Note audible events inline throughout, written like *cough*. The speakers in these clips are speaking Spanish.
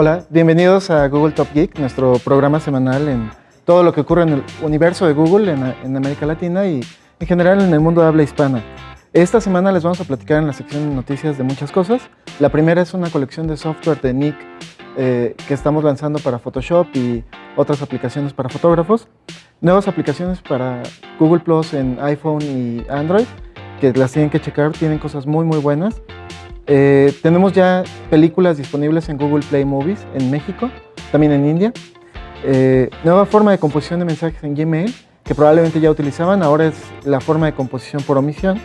Hola, bienvenidos a Google Top Geek, nuestro programa semanal en todo lo que ocurre en el universo de Google en, América Latina y en general en el mundo de habla hispana. Esta semana les vamos a platicar en la sección de noticias de muchas cosas. La primera es una colección de software de Nick eh, que estamos lanzando para Photoshop y otras aplicaciones para fotógrafos. Nuevas aplicaciones para Google Plus en iPhone y Android, que las tienen que checar, tienen cosas muy muy buenas. Eh, tenemos ya películas disponibles en Google Play Movies en México, también en India. Eh, nueva forma de composición de mensajes en Gmail, que probablemente ya utilizaban, ahora es la forma de composición por omisión.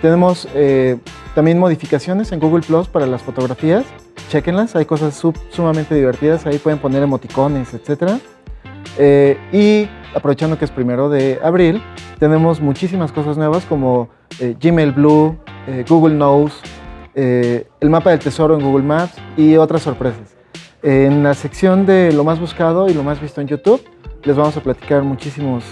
Tenemos eh, también modificaciones en Google Plus para las fotografías, chequenlas, hay cosas sumamente divertidas, ahí pueden poner emoticones, etc. y aprovechando que es primero de abril, tenemos muchísimas cosas nuevas como Gmail Blue, Google Knows, eh, el mapa del tesoro en Google Maps y otras sorpresas. En la sección de lo más buscado y lo más visto en YouTube, les vamos a platicar muchísimos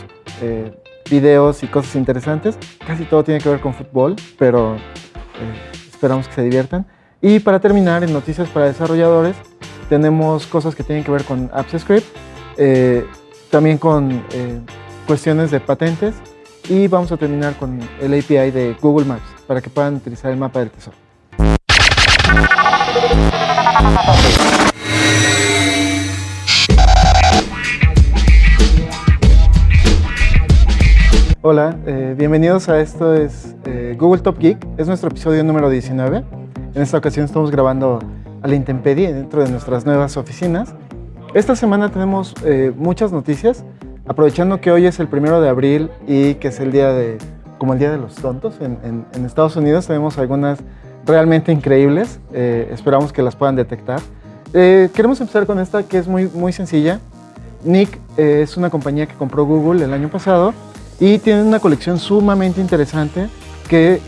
eh, videos y cosas interesantes. Casi todo tiene que ver con fútbol, pero eh, esperamos que se diviertan. Y para terminar, en Noticias para Desarrolladores, tenemos cosas que tienen que ver con AppsScript, también con cuestiones de patentes y vamos a terminar con el API de Google Maps para que puedan utilizar el mapa del tesoro. Hola, eh, bienvenidos a esto es eh, Google Top Geek, es nuestro episodio número 19. En esta ocasión estamos grabando a la intemperie dentro de nuestras nuevas oficinas. Esta semana tenemos eh, muchas noticias, aprovechando que hoy es el primero de abril y que es el día de, como el día de los tontos en, en Estados Unidos, tenemos algunas realmente increíbles. Eh, esperamos que las puedan detectar. Eh, queremos empezar con esta que es muy, muy sencilla. Nick eh, es una compañía que compró Google el año pasado y tiene una colección sumamente interesante que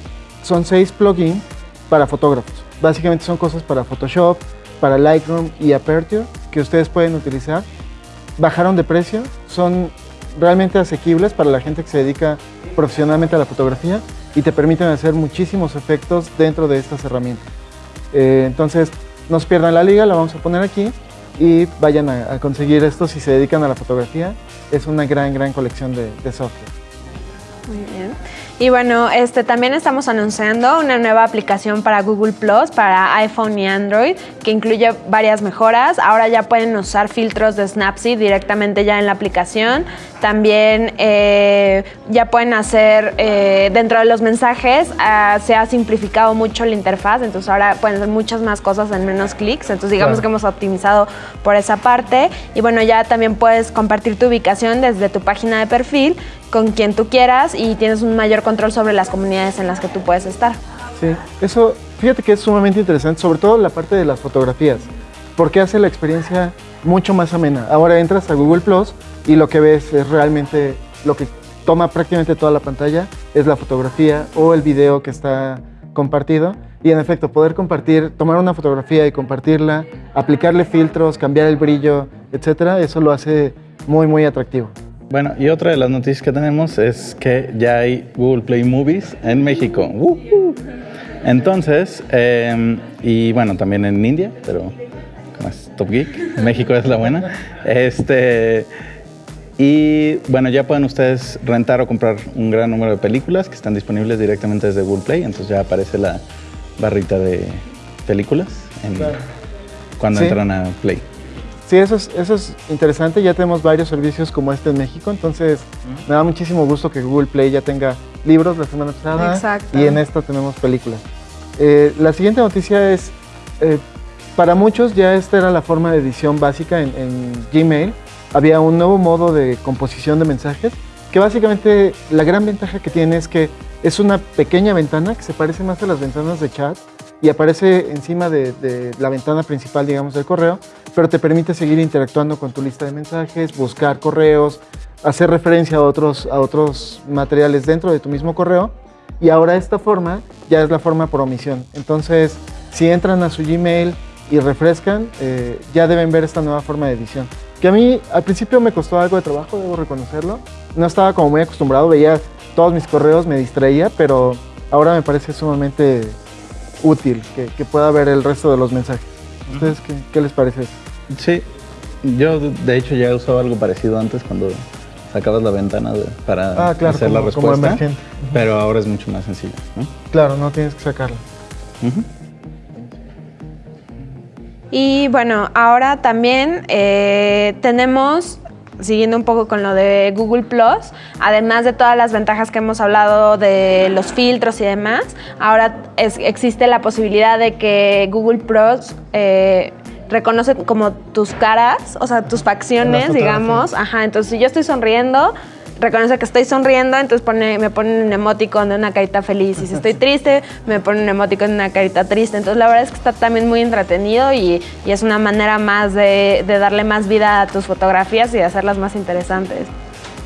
son seis plugins para fotógrafos. Básicamente son cosas para Photoshop, para Lightroom y Aperture que ustedes pueden utilizar. Bajaron de precio, son realmente asequibles para la gente que se dedica profesionalmente a la fotografía y te permiten hacer muchísimos efectos dentro de estas herramientas. Eh, entonces, no se pierdan la liga, la vamos a poner aquí y vayan a, conseguir esto si se dedican a la fotografía. Es una gran, gran colección de, de software. Muy bien. Y bueno, este, también estamos anunciando una nueva aplicación para Google Plus, para iPhone y Android, que incluye varias mejoras. Ahora ya pueden usar filtros de Snapseed directamente ya en la aplicación. También eh, ya pueden hacer eh, dentro de los mensajes, ah, se ha simplificado mucho la interfaz, entonces ahora pueden hacer muchas más cosas en menos clics. Entonces digamos que hemos optimizado por esa parte. Y bueno, ya también puedes compartir tu ubicación desde tu página de perfil con quien tú quieras y tienes un mayor control sobre las comunidades en las que tú puedes estar. Sí, eso, fíjate que es sumamente interesante, sobre todo la parte de las fotografías, porque hace la experiencia mucho más amena. Ahora entras a Google Plus y lo que ves es realmente lo que toma prácticamente toda la pantalla, es la fotografía o el video que está compartido. Y en efecto, poder compartir, tomar una fotografía y compartirla, aplicarle filtros, cambiar el brillo, etcétera, eso lo hace muy, muy atractivo. Bueno, y otra de las noticias que tenemos es que ya hay Google Play Movies en México. Entonces, em, y bueno, también en India, pero como es Top Geek, México es la buena. Este, y bueno, ya pueden ustedes rentar o comprar un gran número de películas que están disponibles directamente desde Google Play. Entonces ya aparece la barrita de películas cuando entran a Play. Sí, eso es, eso es interesante. Ya tenemos varios servicios como este en México, entonces me da muchísimo gusto que Google Play ya tenga libros la semana pasada Exacto. y en esto tenemos películas. Eh, la siguiente noticia es, eh, para muchos ya esta era la forma de edición básica en, en Gmail. Había un nuevo modo de composición de mensajes que básicamente la gran ventaja que tiene es que es una pequeña ventana que se parece más a las ventanas de chat y aparece encima de, la ventana principal, digamos, del correo, pero te permite seguir interactuando con tu lista de mensajes, buscar correos, hacer referencia a otros, a otros materiales dentro de tu mismo correo. Y ahora esta forma ya es la forma por omisión. Entonces, si entran a su Gmail y refrescan, eh, ya deben ver esta nueva forma de edición. Que a mí al principio me costó algo de trabajo, debo reconocerlo. No estaba como muy acostumbrado, veía todos mis correos, me distraía, pero ahora me parece sumamente útil que, pueda ver el resto de los mensajes. ¿Ustedes qué, qué les parece eso? Sí, yo de hecho ya he usado algo parecido antes cuando sacabas la ventana de- para Ah, claro, hacer la como- como respuesta, emergente. pero ahora es mucho más sencillo. ¿no? Claro, no tienes que sacarlo. Ujú. Y bueno, ahora también eh, tenemos, siguiendo un poco con lo de Google Plus, además de todas las ventajas que hemos hablado de los filtros y demás, ahora es- existe la posibilidad de que Google Plus eh, reconoce como tus caras, o sea, tus facciones, digamos. Ajá, entonces si yo estoy sonriendo, reconoce que estoy sonriendo, entonces pone, me pone un emoticon de una carita feliz. Y si estoy triste, me pone un emoticon de una carita triste. Entonces la verdad es que está también muy entretenido y, y es una manera más de, de darle más vida a tus fotografías y de hacerlas más interesantes.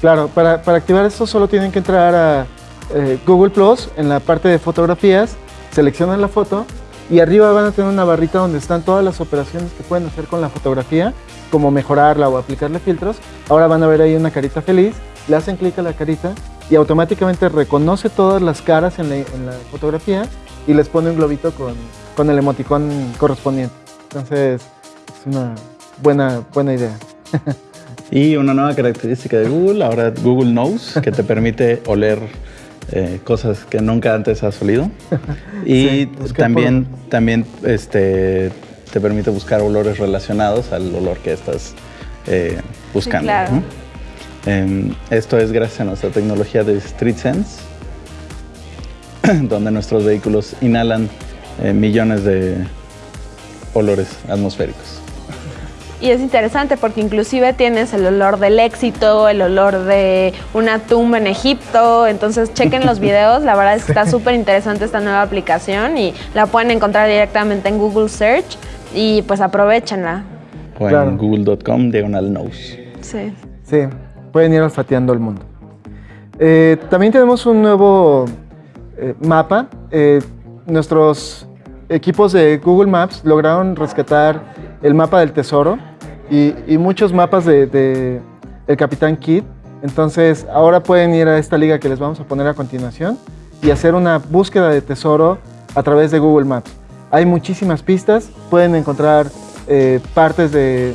Claro, para, para activar esto solo tienen que entrar a eh, Google Plus en la parte de fotografías, seleccionan la foto y arriba van a tener una barrita donde están todas las operaciones que pueden hacer con la fotografía, como mejorarla o aplicarle filtros. Ahora van a ver ahí una carita feliz, le hacen clic a la carita y automáticamente reconoce todas las caras en la, fotografía y les pone un globito con, con el emoticón correspondiente. Entonces, es una buena, buena idea. *laughs* Y una nueva característica de Google, ahora Google Knows, que te permite oler eh, cosas que nunca antes has olido. *laughs* Y Sí, busqué también, también este, te permite buscar olores relacionados al olor que estás eh, buscando. claro. ¿no? Em, esto es gracias a nuestra tecnología de StreetSense, *clears throat* donde nuestros vehículos inhalan eh, millones de olores atmosféricos. Y es interesante porque inclusive tienes el olor del éxito, el olor de una tumba en Egipto. Entonces chequen los *laughs* videos, la verdad es que está súper interesante esta nueva aplicación y la pueden encontrar directamente en Google Search y pues aprovechenla. O Claro. en google.com diagonal knows. Sí. Sí, pueden ir olfateando el mundo. Eh, también tenemos un nuevo eh, mapa. Eh, nuestros equipos de Google Maps lograron rescatar el mapa del tesoro y, muchos mapas de, el Capitán Kidd. Entonces, ahora pueden ir a esta liga que les vamos a poner a continuación y hacer una búsqueda de tesoro a través de Google Maps. Hay muchísimas pistas, pueden encontrar eh, partes de,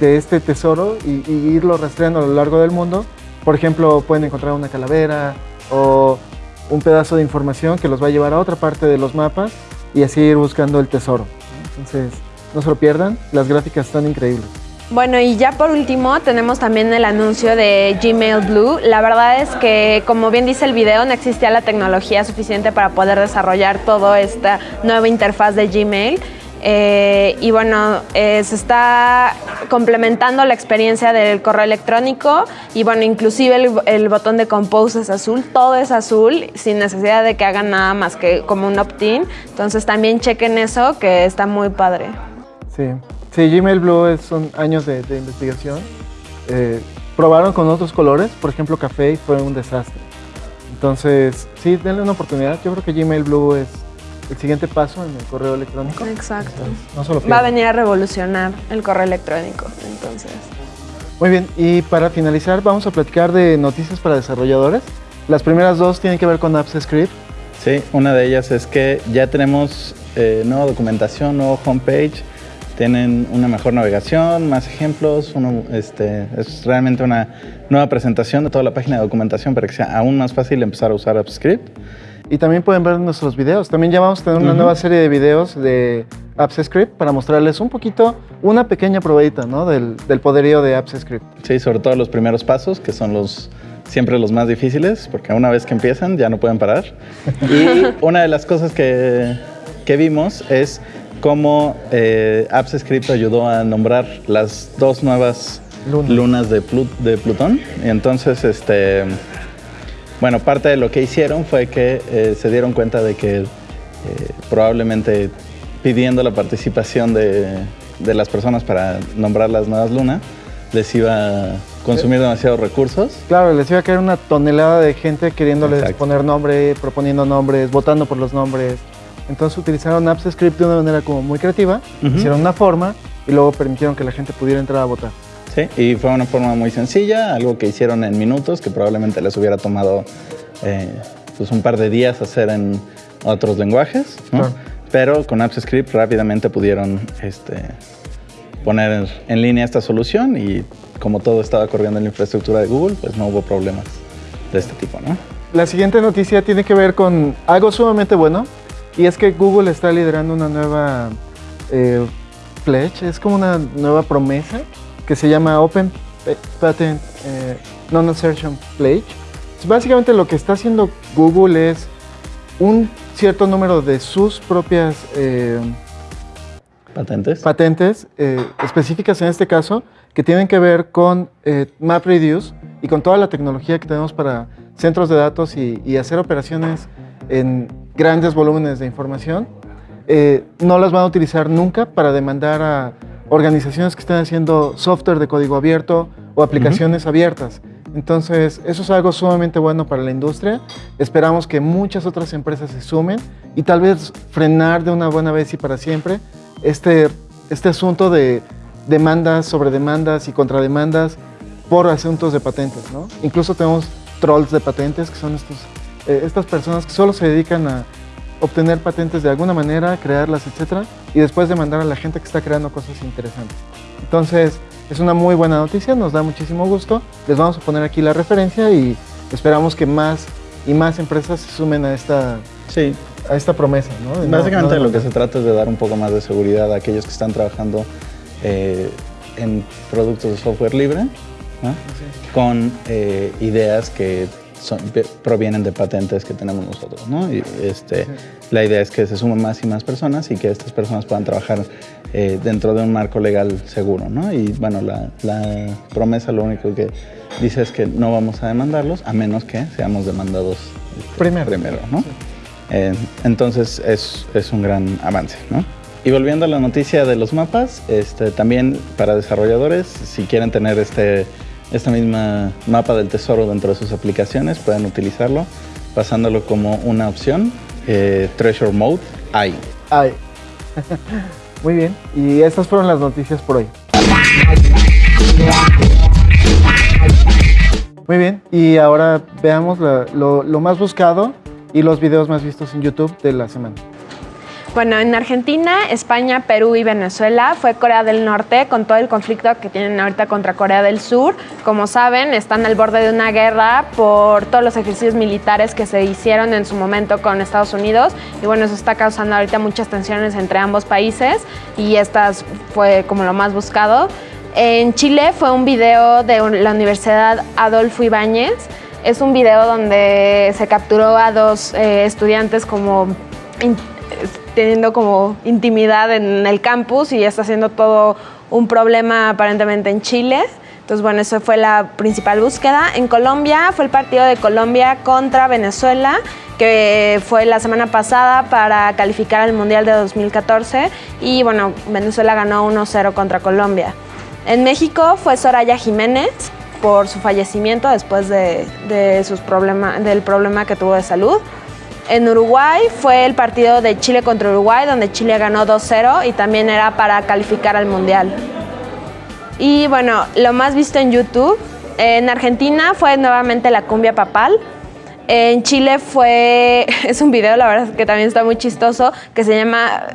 este tesoro y, y irlo rastreando a lo largo del mundo. Por ejemplo, pueden encontrar una calavera o un pedazo de información que los va a llevar a otra parte de los mapas y así ir buscando el tesoro. Entonces, no se lo pierdan, las gráficas están increíbles. Bueno, y ya por último tenemos también el anuncio de Gmail Blue. La verdad es que, como bien dice el video, no existía la tecnología suficiente para poder desarrollar toda esta nueva interfaz de Gmail. Eh, y bueno, eh, se está complementando la experiencia del correo electrónico y bueno, inclusive el, el botón de Compose es azul, todo es azul sin necesidad de que hagan nada más que como un opt-in. Entonces también chequen eso que está muy padre. Sí, sí Gmail Blue es- son años de, de investigación. Eh, probaron con otros colores, por ejemplo café, y fue un desastre. Entonces, sí, denle una oportunidad. Yo creo que Gmail Blue es el siguiente paso en el correo electrónico. Exacto. No solo Va a venir a revolucionar el correo electrónico, entonces. Muy bien, y para finalizar vamos a platicar de noticias para desarrolladores. Las primeras dos tienen que ver con Apps Script. Sí, una de ellas es que ya tenemos eh, nueva documentación, nuevo homepage, tienen una mejor navegación, más ejemplos, uno, este, es realmente una nueva presentación de toda la página de documentación para que sea aún más fácil empezar a usar AppScript. Y también pueden ver nuestros videos. También ya vamos a tener una Ujú. nueva serie de videos de Apps Script para mostrarles un poquito, una pequeña probadita ¿no? del, del poderío de Apps Script. Sí, sobre todo los primeros pasos, que son los siempre los más difíciles, porque una vez que empiezan ya no pueden parar. *laughs* Y una de las cosas que, que vimos es cómo eh, AppsScript ayudó a nombrar las dos nuevas Lunas. lunas de, Plu- de Plutón. Y entonces, este, bueno, parte de lo que hicieron fue que eh, se dieron cuenta de que eh, probablemente pidiendo la participación de, de las personas para nombrar las nuevas lunas, les iba a consumir demasiados recursos. Claro, les iba a caer una tonelada de gente queriéndoles Exacto. poner nombre, proponiendo nombres, votando por los nombres. Entonces utilizaron Apps Script de una manera como muy creativa, hicieron una forma y luego permitieron que la gente pudiera entrar a votar. Sí, y fue una forma muy sencilla, algo que hicieron en minutos, que probablemente les hubiera tomado eh, pues un par de días hacer en otros lenguajes, ¿no? Claro. Pero con AppsScript rápidamente pudieron este, poner en línea esta solución y como todo estaba corriendo en la infraestructura de Google, pues no hubo problemas de este tipo, ¿no? La siguiente noticia tiene que ver con algo sumamente bueno y es que Google está liderando una nueva eh, pledge, es como una nueva promesa que se llama Open Patent eh, Non-Assertion Pledge. Básicamente lo que está haciendo Google es un cierto número de sus propias eh, patentes, patentes específicas en este caso, que tienen que ver con MapReduce y con toda la tecnología que tenemos para centros de datos y, hacer operaciones en grandes volúmenes de información, eh, no las van a utilizar nunca para demandar a organizaciones que estén haciendo software de código abierto o aplicaciones abiertas. Entonces, eso es algo sumamente bueno para la industria. Esperamos que muchas otras empresas se sumen y tal vez frenar de una buena vez y para siempre este, este asunto de demandas sobre demandas y contrademandas por asuntos de patentes. ¿no? Incluso tenemos trolls de patentes, que son estos, eh, estas personas que solo se dedican a obtener patentes de alguna manera, crearlas, etcétera, y después demandar a la gente que está creando cosas interesantes. Entonces, es una muy buena noticia, nos da muchísimo gusto. Les vamos a poner aquí la referencia y esperamos que más y más empresas se sumen a esta, sí. a esta promesa. ¿no? Básicamente lo que se trata es de dar un poco más de seguridad a aquellos que están trabajando eh, en productos de software libre con eh, ideas que provienen de patentes que tenemos nosotros. ¿no? Y este, La idea es que se sumen más y más personas y que estas personas puedan trabajar eh, dentro de un marco legal seguro. ¿no? Y bueno, la, promesa lo único que dice es que no vamos a demandarlos a menos que seamos demandados este, primero. primero ¿no? Eh, entonces es, es un gran avance. ¿no? Y volviendo a la noticia de los mapas, este, también para desarrolladores, si quieren tener este esta misma mapa del tesoro dentro de sus aplicaciones, pueden utilizarlo pasándolo como una opción, eh, Treasure Mode, ahí. Ahí. *laughs* Muy bien, y estas fueron las noticias por hoy. Muy bien, y ahora veamos lo más buscado y los videos más vistos en YouTube de la semana. Bueno, en Argentina, España, Perú y Venezuela fue Corea del Norte con todo el conflicto que tienen ahorita contra Corea del Sur. Como saben, están al borde de una guerra por todos los ejercicios militares que se hicieron en su momento con Estados Unidos. Y bueno, eso está causando ahorita muchas tensiones entre ambos países y estas fue como lo más buscado. En Chile fue un video de la Universidad Adolfo Ibáñez. Es un video donde se capturó a dos eh, estudiantes como teniendo como intimidad en el campus y está haciendo todo un problema aparentemente en Chile. Entonces, bueno, eso fue la principal búsqueda. En Colombia fue el partido de Colombia contra Venezuela, que fue la semana pasada para calificar al Mundial de 2014 y bueno, Venezuela ganó 1-0 contra Colombia. En México fue Soraya Jiménez por su fallecimiento después de, sus del problema que tuvo de salud. En Uruguay fue el partido de Chile contra Uruguay, donde Chile ganó 2-0 y también era para calificar al Mundial. Y bueno, lo más visto en YouTube, en Argentina fue nuevamente la cumbia papal. En Chile fue, *laughs* es un video, la verdad que también está muy chistoso, que se llama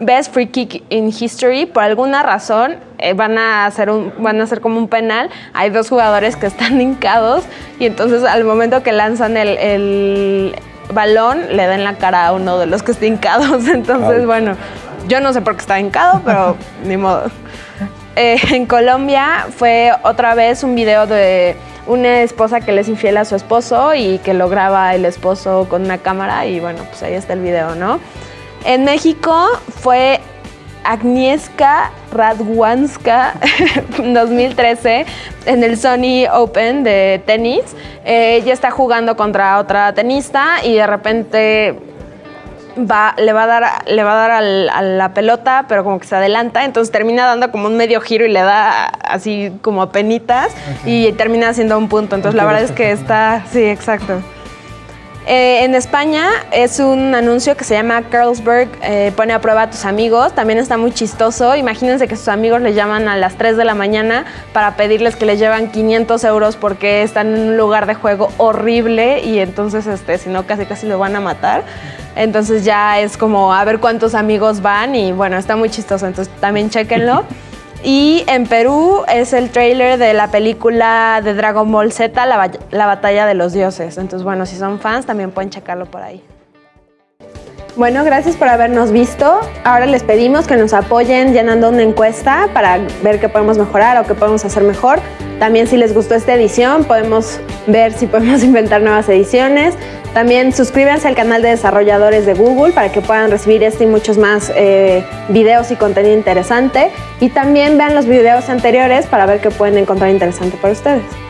Best Free Kick in History. Por alguna razón eh, van, a hacer un, van a hacer como un penal. Hay dos jugadores que están *laughs* hincados y entonces al momento que lanzan el balón le da en la cara a uno de los que está hincados. *laughs* Entonces, bueno, yo no sé por qué está hincado, pero *laughs* ni modo. Eh, en Colombia fue otra vez un video de una esposa que le es infiel a su esposo y que lo graba el esposo con una cámara y bueno, pues ahí está el video, ¿no? En México fue Agnieszka Radwanska *laughs* 2013 en el Sony Open de tenis. Eh, ella está jugando contra otra tenista y de repente va, le va a dar, le va a, dar a la pelota, pero como que se adelanta, entonces termina dando como un medio giro y le da así como penitas y termina haciendo un punto. Entonces la verdad es que está, sí, exacto. Eh, en España es un anuncio que se llama Carlsberg eh, pone a prueba a tus amigos. También está muy chistoso. Imagínense que sus amigos les llaman a las 3 de la mañana para pedirles que les llevan 500 euros porque están en un lugar de juego horrible y entonces, este, si no, casi casi lo van a matar. Entonces ya es como a ver cuántos amigos van y bueno, está muy chistoso. Entonces también chequenlo. *laughs* Y en Perú es el trailer de la película de Dragon Ball Z, la, la batalla de los dioses. Entonces, bueno, si son fans también pueden checarlo por ahí. Bueno, gracias por habernos visto. Ahora les pedimos que nos apoyen llenando una encuesta para ver qué podemos mejorar o qué podemos hacer mejor. También si les gustó esta edición, podemos ver si podemos *laughs* inventar nuevas ediciones. También suscríbanse al canal de desarrolladores de Google para que puedan recibir este y muchos más eh, videos y contenido interesante. Y también vean los videos anteriores para ver qué pueden encontrar interesante para ustedes.